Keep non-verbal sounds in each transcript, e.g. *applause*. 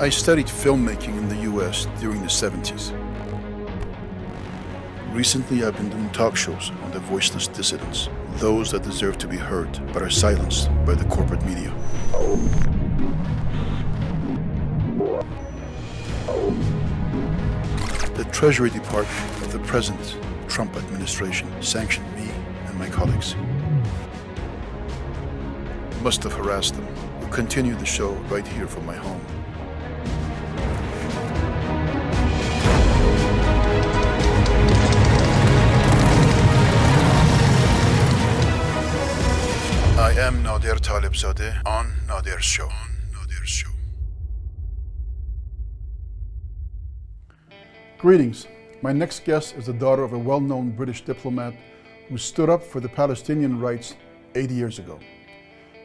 I studied filmmaking in the US during the 70s. Recently, I've been doing talk shows on the voiceless dissidents, those that deserve to be heard but are silenced by the corporate media. The Treasury Department of the present Trump administration sanctioned me and my colleagues. Must have harassed them. We'll continue the show right here from my home. Greetings. My next guest is the daughter of a well-known British diplomat who stood up for the Palestinian rights 80 years ago.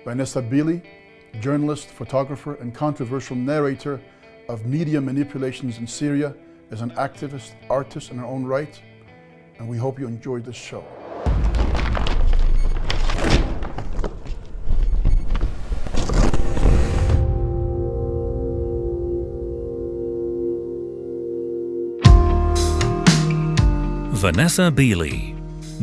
Vanessa Beeley, journalist, photographer, and controversial narrator of media manipulations in Syria, is an activist, artist in her own right, and we hope you enjoyed this show. Vanessa Beeley,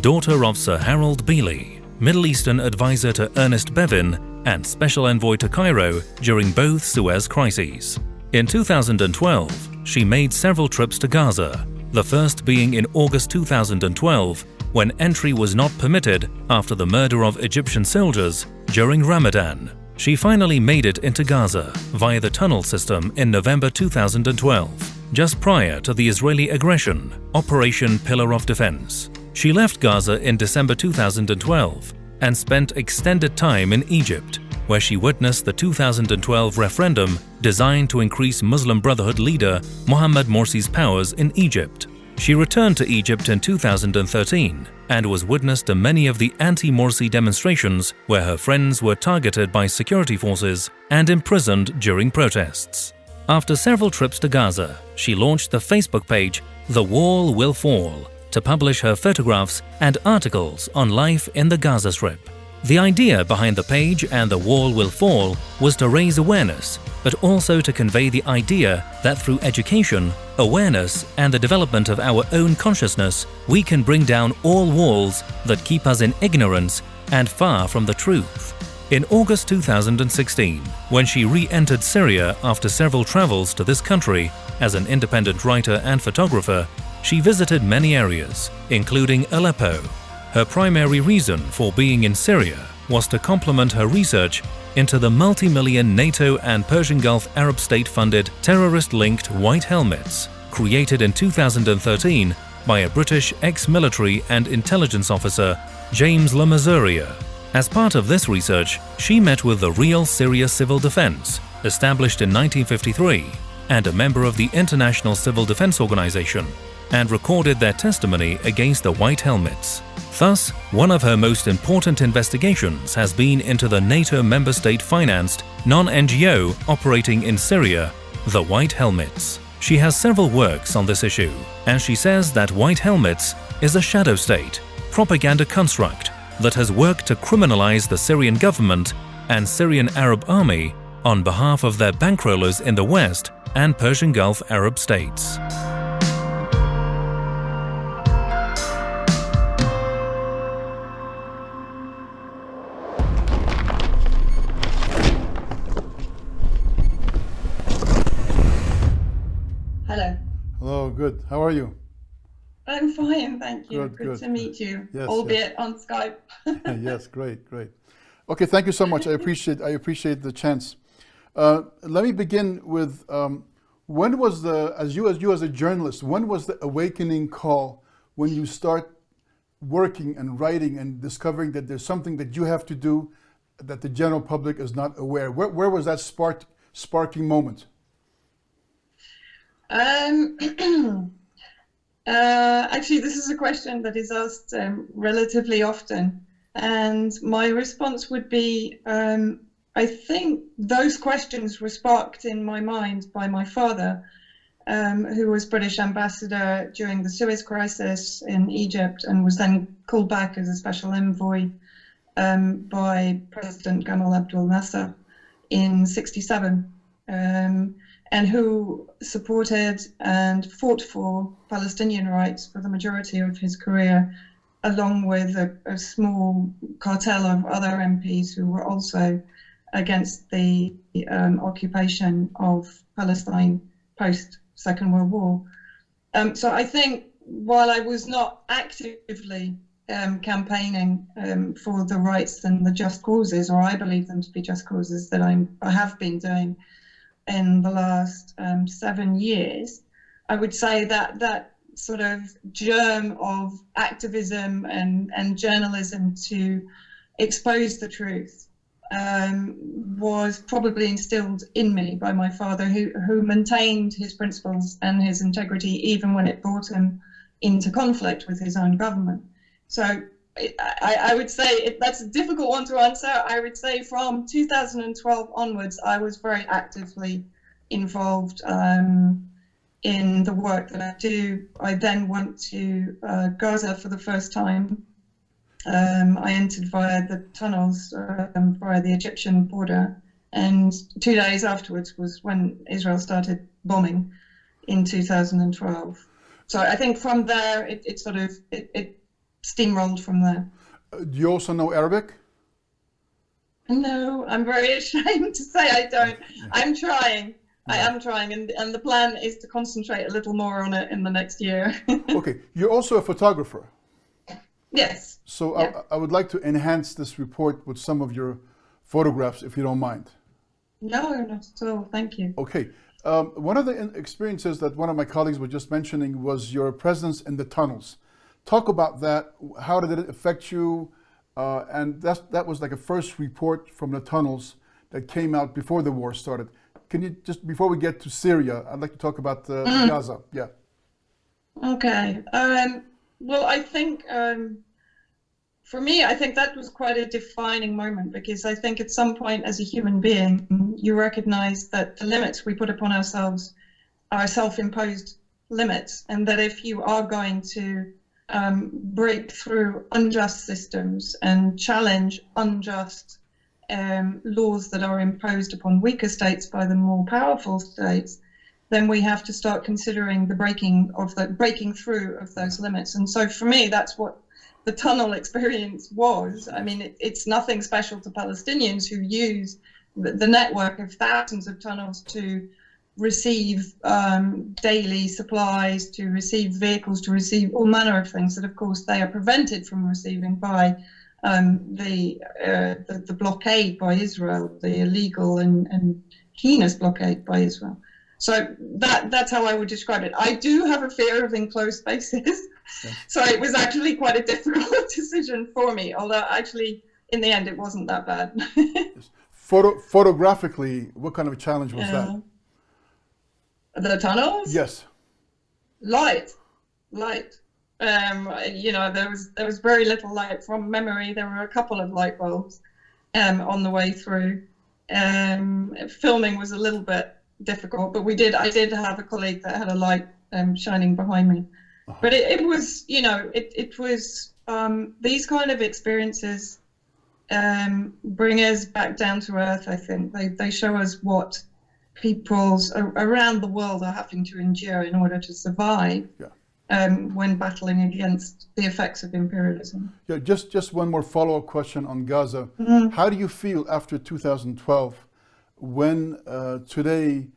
daughter of Sir Harold Beeley, Middle Eastern advisor to Ernest Bevin and special envoy to Cairo during both Suez crises. In 2012, she made several trips to Gaza, the first being in August 2012 when entry was not permitted after the murder of Egyptian soldiers during Ramadan. She finally made it into Gaza via the tunnel system in November 2012 just prior to the Israeli aggression, Operation Pillar of Defense. She left Gaza in December 2012 and spent extended time in Egypt, where she witnessed the 2012 referendum designed to increase Muslim Brotherhood leader Mohammed Morsi's powers in Egypt. She returned to Egypt in 2013 and was witness to many of the anti-Morsi demonstrations where her friends were targeted by security forces and imprisoned during protests. After several trips to Gaza, she launched the Facebook page The Wall Will Fall to publish her photographs and articles on life in the Gaza Strip. The idea behind the page and The Wall Will Fall was to raise awareness, but also to convey the idea that through education, awareness, and the development of our own consciousness, we can bring down all walls that keep us in ignorance and far from the truth. In August 2016, when she re-entered Syria after several travels to this country as an independent writer and photographer, she visited many areas, including Aleppo. Her primary reason for being in Syria was to complement her research into the multi-million NATO and Persian Gulf Arab state-funded terrorist-linked White Helmets, created in 2013 by a British ex-military and intelligence officer, James Le Mesurier. As part of this research, she met with the Real Syria Civil Defense, established in 1953, and a member of the International Civil Defense Organization, and recorded their testimony against the White Helmets. Thus, one of her most important investigations has been into the NATO member state-financed, non-NGO operating in Syria, the White Helmets. She has several works on this issue, and she says that White Helmets is a shadow state, propaganda construct, that has worked to criminalize the Syrian government and Syrian Arab army on behalf of their bankrollers in the West and Persian Gulf Arab states. Hello. Hello, good. How are you? I'm fine, thank you. Good, Good, good. to meet you, Yes, albeit on Skype. *laughs* yes, great, great. Okay, thank you so much. I *laughs* appreciate I appreciate the chance. Uh, let me begin with um, when was the as you as you as a journalist when was the awakening call when you start working and writing and discovering that there's something that you have to do that the general public is not aware. Where, where was that spark sparking moment? Um, *clears throat* uh, actually, this is a question that is asked um, relatively often, and my response would be um, I think those questions were sparked in my mind by my father, um, who was British ambassador during the Suez crisis in Egypt and was then called back as a special envoy um, by President Gamal Abdel Nasser in 67. Um, and who supported and fought for Palestinian rights for the majority of his career, along with a, a small cartel of other MPs who were also against the um, occupation of Palestine post Second World War. Um, so I think while I was not actively um, campaigning um, for the rights and the just causes, or I believe them to be just causes that I'm, I have been doing in the last um, seven years, I would say that that sort of germ of activism and, and journalism to expose the truth um, was probably instilled in me by my father, who, who maintained his principles and his integrity even when it brought him into conflict with his own government. So I, I would say that's a difficult one to answer. I would say from 2012 onwards, I was very actively involved um, in the work that I do. I then went to uh, Gaza for the first time. Um, I entered via the tunnels um, via the Egyptian border, and two days afterwards was when Israel started bombing in 2012. So I think from there it, it sort of it, it steamrolled from there. Uh, do you also know Arabic? No, I'm very *laughs* ashamed to say I don't. *laughs* I'm trying. I am trying, and, and the plan is to concentrate a little more on it in the next year. *laughs* okay, you're also a photographer. Yes. So yeah. I, I, would like to enhance this report with some of your photographs, if you don't mind. No, not at all. Thank you. Okay. Um, one of the experiences that one of my colleagues was just mentioning was your presence in the tunnels. Talk about that. How did it affect you? Uh, and that's, that was like a first report from the tunnels that came out before the war started. Can you just, before we get to Syria, I'd like to talk about uh, mm. Gaza. Yeah. Okay. Um, well, I think um, for me, I think that was quite a defining moment because I think at some point as a human being, you recognize that the limits we put upon ourselves are self imposed limits, and that if you are going to um, break through unjust systems and challenge unjust um, laws that are imposed upon weaker states by the more powerful states, then we have to start considering the breaking of the breaking through of those limits. And so for me, that's what the tunnel *laughs* experience was. I mean, it, it's nothing special to Palestinians who use the, the network of thousands of tunnels to receive um, daily supplies, to receive vehicles, to receive all manner of things that, of course, they are prevented from receiving by um, the, uh, the, the blockade by Israel, the illegal and, and heinous blockade by Israel. So that that's how I would describe it. I do have a fear of enclosed spaces, yeah. *laughs* so it was actually quite a difficult *laughs* decision for me. Although actually, in the end, it wasn't that bad. *laughs* Photo photographically, what kind of a challenge was uh, that? The tunnels. Yes. Light, light um, you know, there was there was very little light from memory. There were a couple of light bulbs um, on the way through. Um, filming was a little bit difficult, but we did. I did have a colleague that had a light um, shining behind me. Uh-huh. But it, it, was, you know, it it was um, these kind of experiences um, bring us back down to earth. I think they they show us what peoples around the world are having to endure in order to survive. Yeah um, when battling against the effects of imperialism. Yeah, just, just one more follow-up question on Gaza. Mm -hmm. How do you feel after 2012 when uh, today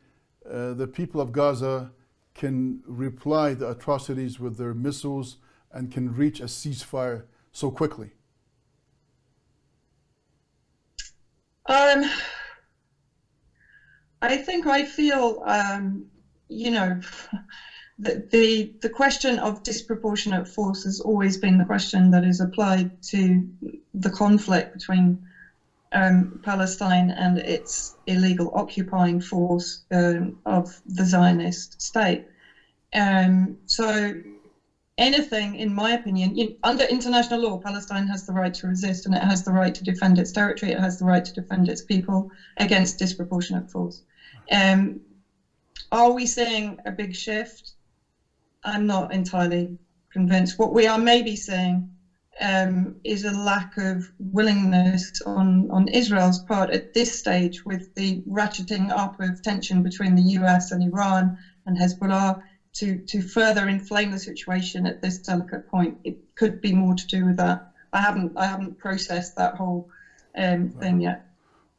uh, the people of Gaza can reply the atrocities with their missiles and can reach a ceasefire so quickly? Um, I think I feel, um, you know, *laughs* the, the, question of disproportionate force has always been the question that is applied to the conflict between um, Palestine and its illegal occupying force um, of the Zionist state. Um, so anything, in my opinion, in, under international law, Palestine has the right to resist and it has the right to defend its territory. It has the right to defend its people against disproportionate force. Um, are we seeing a big shift? I'm not entirely convinced. What we are maybe seeing um, is a lack of willingness on, on Israel's part at this stage with the ratcheting up of tension between the US and Iran and Hezbollah to, to further inflame the situation at this delicate point. It could be more to do with that. I haven't I haven't processed that whole um, right. thing yet.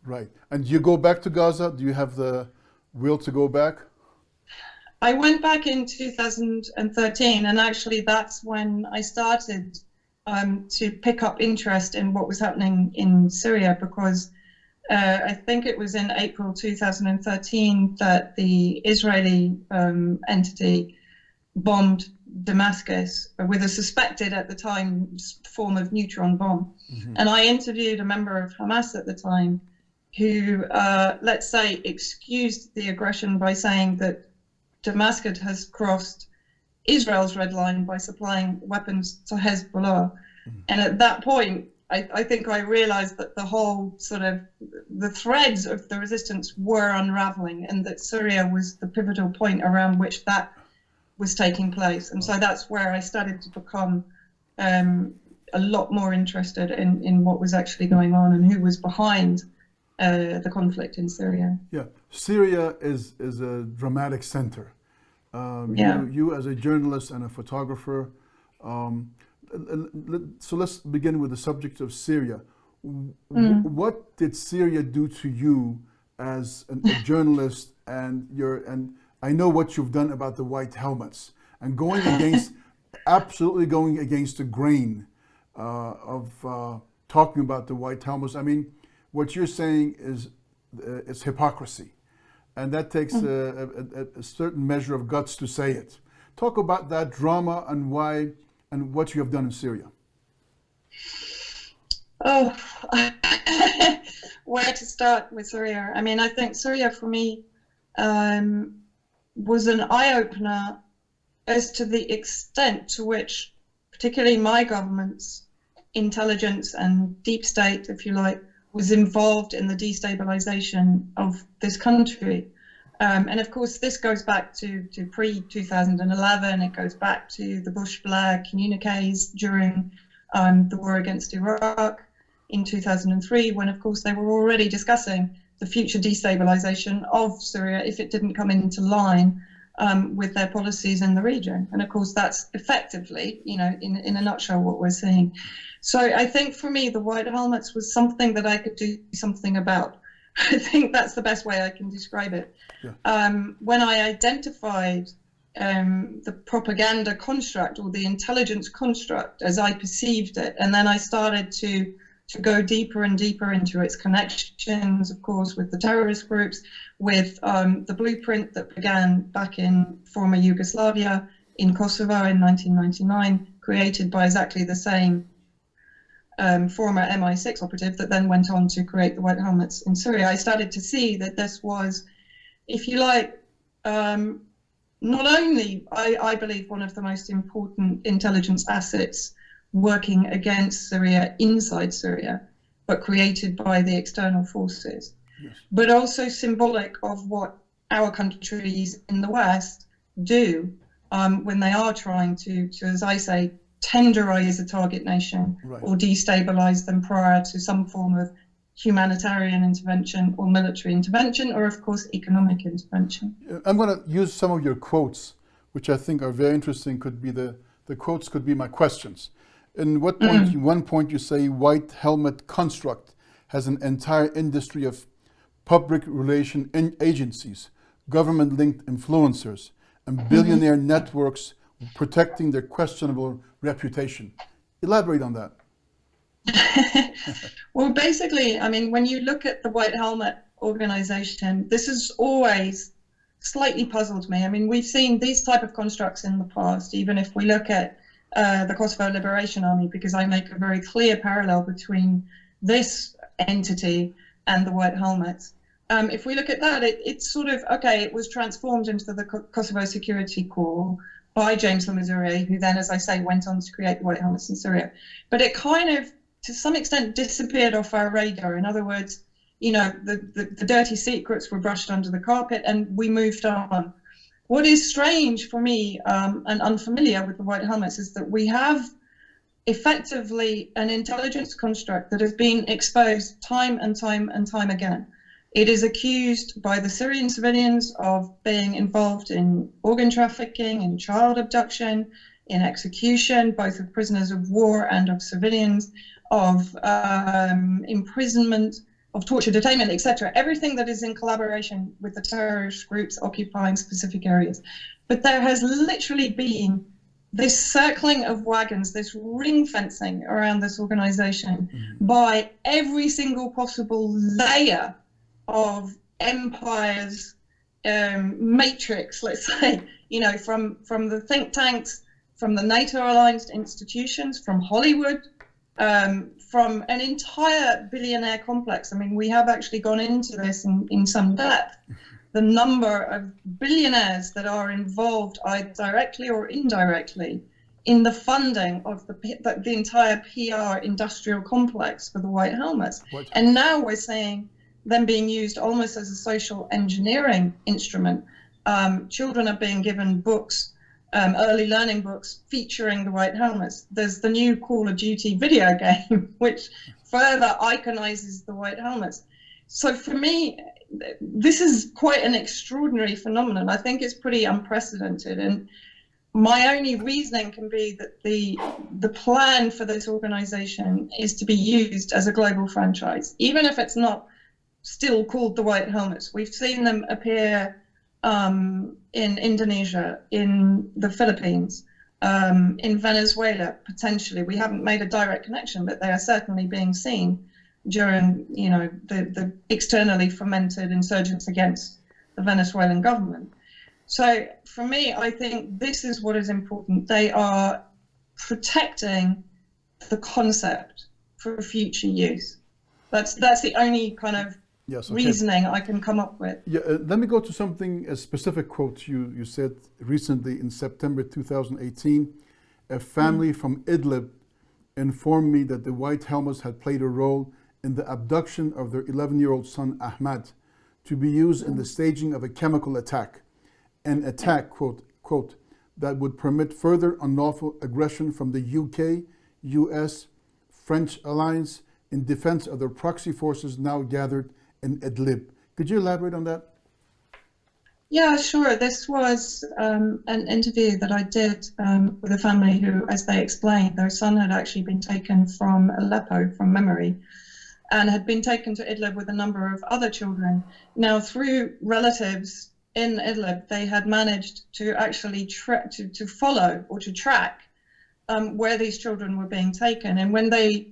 Right. And you go back to Gaza? Do you have the will to go back? I went back in 2013, and actually that's when I started um, to pick up interest in what was happening in Syria because uh, I think it was in April 2013 that the Israeli um, entity bombed Damascus with a suspected at the time form of neutron bomb. Mm-hmm. And I interviewed a member of Hamas at the time who, uh, let's say, excused the aggression by saying that Damascus has crossed Israel's red line by supplying weapons to Hezbollah. Mm-hmm. And at that point, I, I, think I realized that the whole sort of the threads of the resistance were unraveling and that Syria was the pivotal point around which that was taking place. And so that's where I started to become um, a lot more interested in, in what was actually going on and who was behind uh, the conflict in Syria. Yeah, Syria is, is a dramatic center. Um, yeah. You, you, as a journalist and a photographer, um, so let's begin with the subject of Syria. Mm. What did Syria do to you as an, a *laughs* journalist and your and I know what you've done about the white helmets and going *laughs* against absolutely going against the grain uh, of uh, talking about the white helmets. I mean, what you're saying is uh, it's hypocrisy, and that takes mm. a, a, a, certain measure of guts to say it. Talk about that drama and why and what you have done in Syria. Oh, *laughs* where to start with Syria? I mean, I think Syria for me um, was an eye opener as to the extent to which, particularly my government's intelligence and deep state, if you like, was involved in the destabilization of this country. Um, and of course, this goes back to, to pre 2011. It goes back to the Bush Blair communiques during um, the war against Iraq in 2003, when, of course, they were already discussing the future destabilization of Syria if it didn't come into line um, with their policies in the region. And of course, that's effectively, you know, in, in a nutshell, what we're seeing. So I think for me, the white helmets was something that I could do something about. *laughs* I think that's the best way I can describe it. Yeah. Um, when I identified um, the propaganda construct or the intelligence construct as I perceived it, and then I started to to go deeper and deeper into its connections, of course, with the terrorist groups, with um, the blueprint that began back in former Yugoslavia in Kosovo in 1999, created by exactly the same um, former MI6 operative that then went on to create the White Helmets in Syria. I started to see that this was, if you like, um, not only, I, I believe, one of the most important intelligence assets working against Syria inside Syria, but created by the external forces, yes. but also symbolic of what our countries in the West do um, when they are trying to, to, as I say, tenderize a target nation right. or destabilize them prior to some form of humanitarian intervention or military intervention, or of course, economic intervention. I'm going to use some of your quotes, which I think are very interesting. Could be the, the quotes could be my questions. In what point, mm. one point you say white helmet construct has an entire industry of public relation agencies, government-linked influencers, and mm-hmm. billionaire networks protecting their questionable reputation. Elaborate on that. *laughs* well, basically, I mean, when you look at the White Helmet organization, this has always slightly puzzled me. I mean, we've seen these type of constructs in the past, even if we look at uh, the Kosovo Liberation Army because I make a very clear parallel between this entity and the White Helmets. Um, if we look at that, it, it's sort of okay. It was transformed into the Kosovo Security Corps by James Le who then, as I say, went on to create the White Helmets in Syria. But it kind of, to some extent, disappeared off our radar. In other words, you know, the, the, the dirty secrets were brushed under the carpet, and we moved on. What is strange for me um, and unfamiliar with the White Helmets is that we have effectively an intelligence construct that has been exposed time and time and time again. It is accused by the Syrian civilians of being involved in organ trafficking, in child abduction, in execution, both of prisoners of war and of civilians, of um, imprisonment, of torture, detainment, etc. Everything that is in collaboration with the terrorist groups occupying specific areas. But there has literally been this circling of wagons, this ring fencing around this organization mm-hmm. by every single possible layer of empire's um, matrix, let's say, you know, from, from the think tanks, from the NATO aligned institutions, from Hollywood, um, from an entire billionaire complex. I mean, we have actually gone into this in, in some depth the number of billionaires that are involved either directly or indirectly in the funding of the, the, the entire PR industrial complex for the White Helmets. What? And now we're seeing them being used almost as a social engineering instrument. Um, children are being given books, um, early learning books featuring the White Helmets. There's the new Call of Duty video *laughs* game, which further iconizes the White Helmets. So for me, this is quite an extraordinary phenomenon. I think it's pretty unprecedented. And my only reasoning can be that the the plan for this organization is to be used as a global franchise, even if it's not still called the White Helmets. We've seen them appear um, in Indonesia, in the Philippines, um, in Venezuela, potentially. We haven't made a direct connection, but they are certainly being seen during, you know, the, the externally fomented insurgents against the Venezuelan government. So for me, I think this is what is important. They are protecting the concept for future use. That's that's the only kind of yes, okay. reasoning I can come up with. Yeah, uh, let me go to something, a specific quote you, you said recently in September 2018. A family mm. from Idlib informed me that the White Helmets had played a role in the abduction of their 11-year-old son Ahmad to be used in the staging of a chemical attack, an attack, quote, quote, that would permit further unlawful aggression from the UK, US, French alliance in defense of their proxy forces now gathered in Idlib. Could you elaborate on that? Yeah, sure. This was um, an interview that I did um, with a family who, as they explained, their son had actually been taken from Aleppo from memory and had been taken to Idlib with a number of other children. Now, through relatives in Idlib, they had managed to actually to, to follow or to track um, where these children were being taken. And when they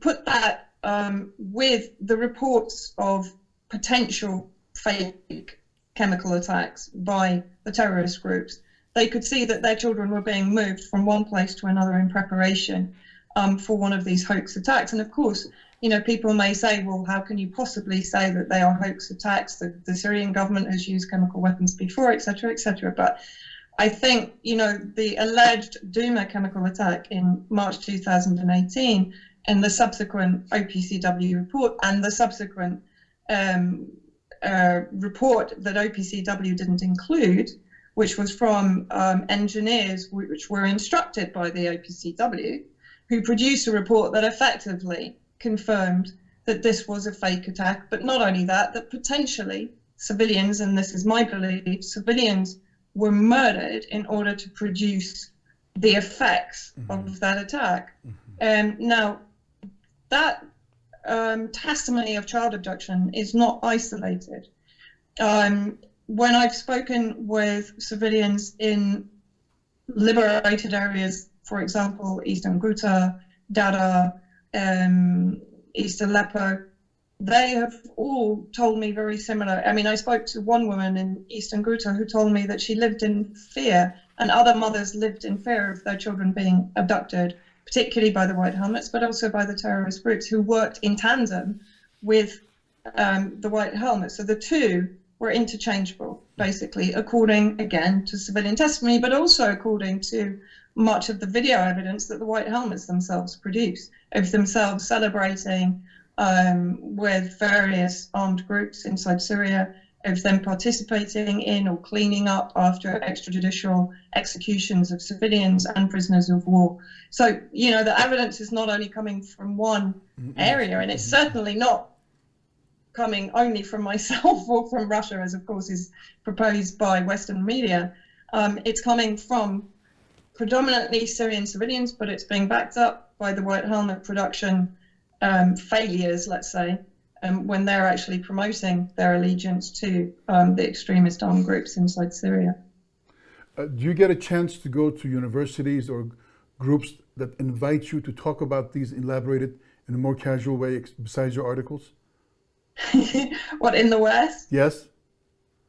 put that um, with the reports of potential fake chemical attacks by the terrorist groups, they could see that their children were being moved from one place to another in preparation um, for one of these hoax attacks. And of course, you know, people may say, well, how can you possibly say that they are hoax attacks? The, the Syrian government has used chemical weapons before, etc., etc. But I think, you know, the alleged Douma chemical attack in March 2018 and the subsequent OPCW report and the subsequent um, uh, report that OPCW didn't include, which was from um, engineers which were instructed by the OPCW, who produced a report that effectively confirmed that this was a fake attack. But not only that, that potentially civilians, and this is my belief, civilians were murdered in order to produce the effects mm-hmm. of that attack. Mm-hmm. Um, now, that um, testimony of child abduction is not isolated. Um, when I've spoken with civilians in liberated areas for example, Eastern Ghouta, Dada, um, East Aleppo, they have all told me very similar. I mean, I spoke to one woman in Eastern Ghouta who told me that she lived in fear, and other mothers lived in fear of their children being abducted, particularly by the White Helmets, but also by the terrorist groups who worked in tandem with um, the White Helmets. So the two were interchangeable, basically, according, again, to civilian testimony, but also according to much of the video evidence that the White Helmets themselves produce of themselves celebrating um, with various armed groups inside Syria of them participating in or cleaning up after extrajudicial executions of civilians and prisoners of war. So, you know, the evidence is not only coming from one area, and it's certainly not coming only from myself *laughs* or from Russia, as of course is proposed by Western media. Um, it's coming from predominantly Syrian civilians, but it's being backed up by the White Helmet production um, failures, let's say, um, when they're actually promoting their allegiance to um, the extremist armed groups inside Syria. Uh, do you get a chance to go to universities or groups that invite you to talk about these elaborated in a more casual way besides your articles? *laughs* what in the West? Yes.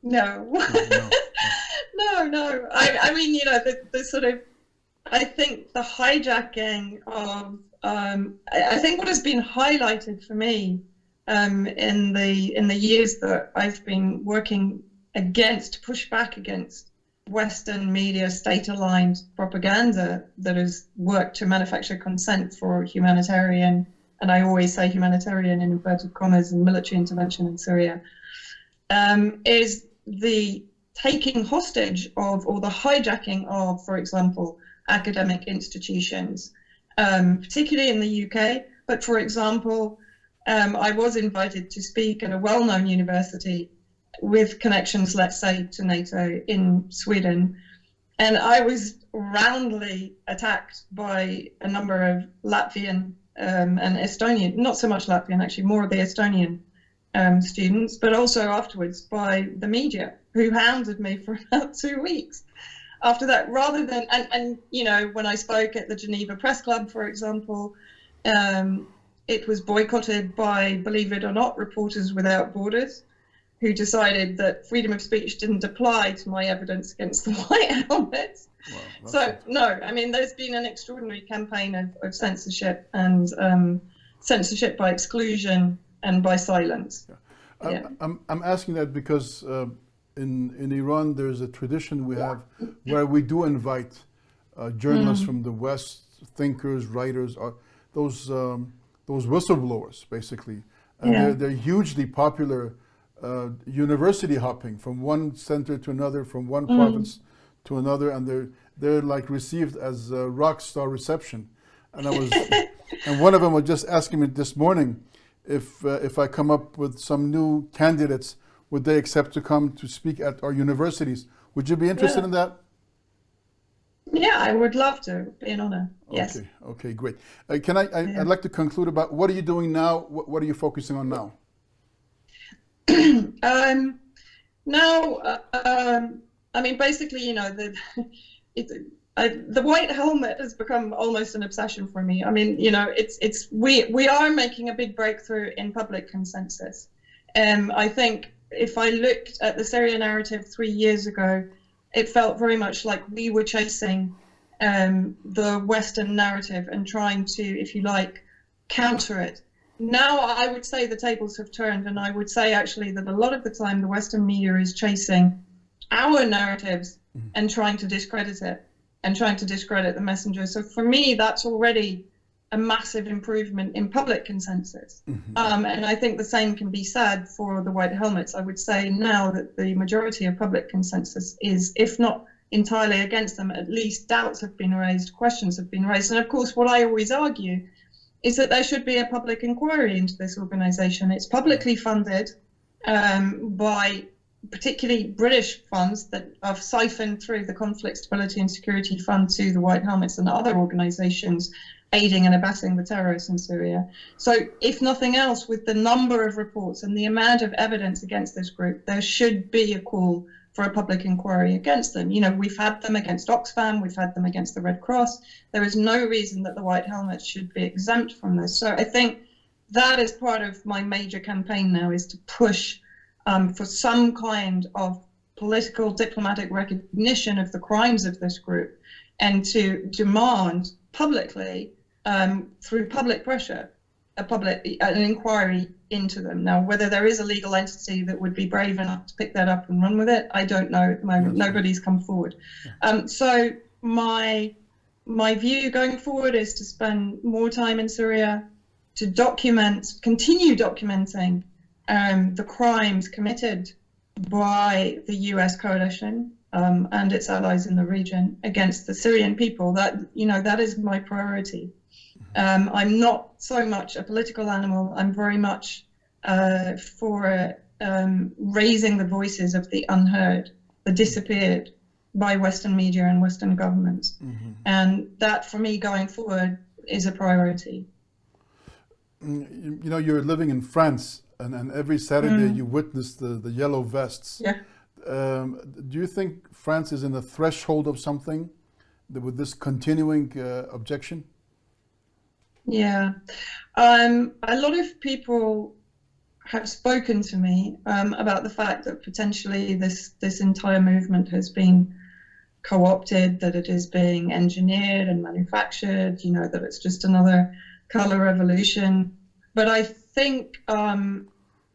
No. No, no, *laughs* no. no. I, I, mean, you know, the, the, sort of, I think the hijacking of, um, I, I think what has been highlighted for me um, in the in the years that I've been working against, push back against Western media state-aligned propaganda that has worked to manufacture consent for humanitarian, and I always say humanitarian in inverted commas, and military intervention in Syria, um, is the taking hostage of or the hijacking of, for example, academic institutions, um, particularly in the UK, but for example, um, I was invited to speak at a well-known university with connections, let's say, to NATO in Sweden. And I was roundly attacked by a number of Latvian um, and Estonian, not so much Latvian, actually, more of the Estonian um, students, but also afterwards by the media, who hounded me for *laughs* about two weeks. After that, rather than, and, and you know, when I spoke at the Geneva Press Club, for example, um, it was boycotted by, believe it or not, Reporters Without Borders, who decided that freedom of speech didn't apply to my evidence against the *laughs* White Helmets. so, no, I mean, there's been an extraordinary campaign of, of censorship and um, censorship by exclusion and by silence. Yeah. Yeah. I'm, I'm asking that because uh, in, in Iran, there's a tradition we have where we do invite uh, journalists mm. from the West, thinkers, writers, uh, those um, those whistleblowers, basically. And yeah. they're, they're hugely popular uh, university hopping from one center to another, from one mm. province to another, and they're they're like received as a rock star reception. And I was, *laughs* and one of them was just asking me this morning if uh, if I come up with some new candidates, would they accept to come to speak at our universities? Would you be interested yeah. in that? Yeah, I would love to. Be an honor. Yes. Okay. Okay. Great. Uh, can I? I would yeah. like to conclude about what are you doing now? What, what are you focusing on now? *clears throat* um, now, uh, um, I mean, basically, you know, the *laughs* it, I, the white helmet has become almost an obsession for me. I mean, you know, it's it's we we are making a big breakthrough in public consensus. Um, I think if I looked at the Syria narrative three years ago, it felt very much like we were chasing um, the Western narrative and trying to, if you like, counter it. Now I would say the tables have turned, and I would say actually that a lot of the time the Western media is chasing our narratives mm-hmm. and trying to discredit it and trying to discredit the messenger. So for me, that's already a massive improvement in public consensus. Mm-hmm. Um, and I think the same can be said for the white helmets. I would say now that the majority of public consensus is, if not entirely against them, at least doubts have been raised, questions have been raised. And of course, what I always argue is that there should be a public inquiry into this organization. It's publicly funded um, by particularly British funds that are siphoned through the Conflict Stability and Security Fund to the White Helmets and other organizations aiding and abetting the terrorists in Syria. So, if nothing else, with the number of reports and the amount of evidence against this group, there should be a call for a public inquiry against them. You know, we've had them against Oxfam, we've had them against the Red Cross. There is no reason that the White Helmets should be exempt from this. So, I think that is part of my major campaign now is to push um, for some kind of political diplomatic recognition of the crimes of this group and to demand publicly um, through public pressure, a public an inquiry into them. Now, whether there is a legal entity that would be brave enough to pick that up and run with it, I don't know at the moment. Yes. Nobody's come forward. Um, so my my view going forward is to spend more time in Syria, to document, continue documenting um, the crimes committed by the US coalition um, and its allies in the region against the Syrian people. That you know that is my priority. Um, I'm not so much a political animal. I'm very much uh, for um, raising the voices of the unheard, the disappeared by Western media and Western governments. Mm-hmm. And that, for me, going forward, is a priority. Mm, you know, you're living in France, and, and every Saturday mm. you witness the, the yellow vests. Yeah. Um, do you think France is in the threshold of something with this continuing uh, objection? Yeah. Um, a lot of people have spoken to me um, about the fact that potentially this this entire movement has been co-opted, that it is being engineered and manufactured, you know, that it's just another color revolution. But I think um,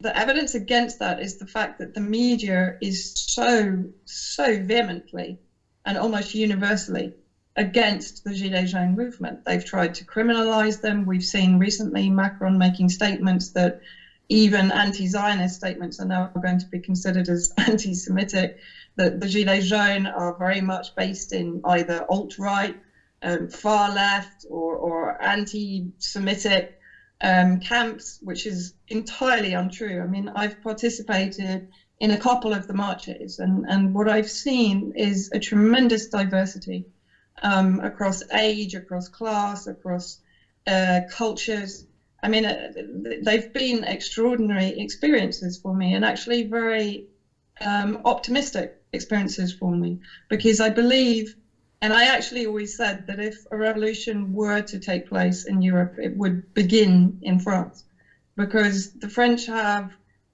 the evidence against that is the fact that the media is so, so vehemently and almost universally against the Gilets Jaunes movement. They've tried to criminalize them. We've seen recently Macron making statements that even anti-Zionist statements are now going to be considered as *laughs* anti-Semitic. That the Gilets Jaunes are very much based in either alt-right, um, far left, or, or anti-Semitic um, camps, which is entirely untrue. I mean, I've participated in a couple of the marches, and, and what I've seen is a tremendous diversity um, across age, across class, across uh, cultures. I mean, uh, they've been extraordinary experiences for me and actually very um, optimistic experiences for me because I believe, and I actually always said that if a revolution were to take place in Europe, it would begin in France because the French have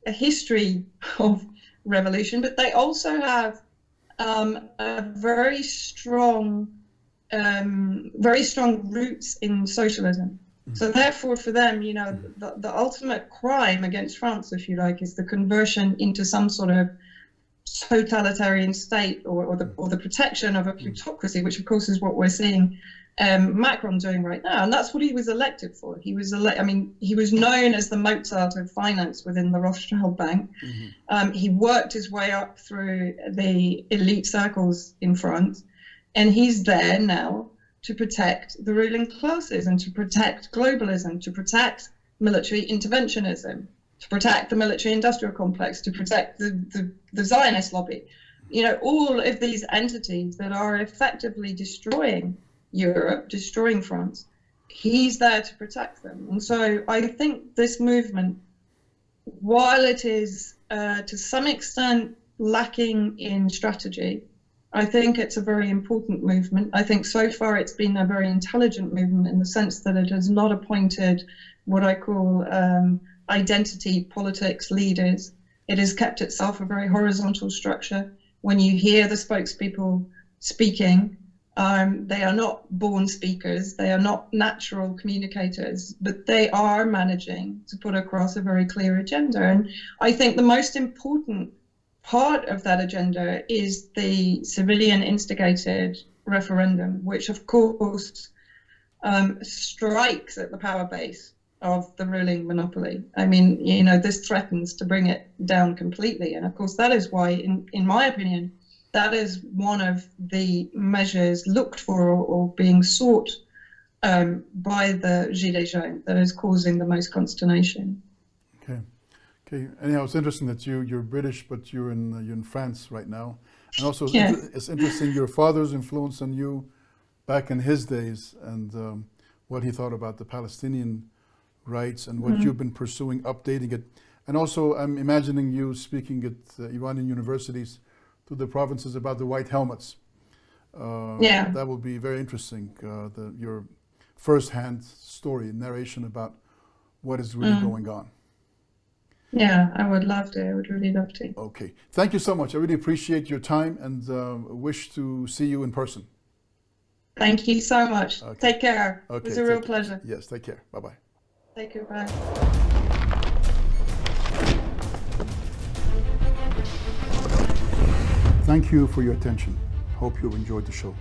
a history *laughs* of revolution, but they also have um, a very strong, um, very strong roots in socialism. So therefore, for them, you know, the, the ultimate crime against France, if you like, is the conversion into some sort of totalitarian state or, or the or the protection of a plutocracy, which of course is what we're seeing um, Macron doing right now, and that's what he was elected for. He was ele- I mean, he was known as the Mozart of finance within the Rothschild Bank. Mm-hmm. Um, he worked his way up through the elite circles in France, and he's there now to protect the ruling classes and to protect globalism, to protect military interventionism, to protect the military industrial complex, to protect the, the, the Zionist lobby. You know, all of these entities that are effectively destroying Europe, destroying France, he's there to protect them. And so I think this movement, while it is uh, to some extent lacking in strategy, I think it's a very important movement. I think so far it's been a very intelligent movement in the sense that it has not appointed what I call um, identity politics leaders. It has kept itself a very horizontal structure. When you hear the spokespeople speaking, um, they are not born speakers, they are not natural communicators, but they are managing to put across a very clear agenda. And I think the most important part of that agenda is the civilian instigated referendum, which of course um, strikes at the power base of the ruling monopoly. I mean, you know, this threatens to bring it down completely. And of course, that is why, in, in my opinion, that is one of the measures looked for or, or being sought um, by the Gilets jaunes that is causing the most consternation. Okay. Anyhow, it's interesting that you you're British, but you're in uh, you're in France right now, and also it's, yeah. it's interesting your father's influence on you back in his days and um, what he thought about the Palestinian rights and what mm -hmm. you've been pursuing, updating it, and also I'm imagining you speaking at uh, Iranian universities to the provinces about the white helmets. Uh, yeah, that will be very interesting. Uh, the, your first-hand story, narration about what is really mm. going on. Yeah, I would love to. I would really love to. Okay. Thank you so much. I really appreciate your time and uh, wish to see you in person. Thank you so much. Okay. Take care. Okay, it was a real pleasure. Yes, take care. Bye-bye. Take care. Bye. Thank you for your attention. Hope you enjoyed the show.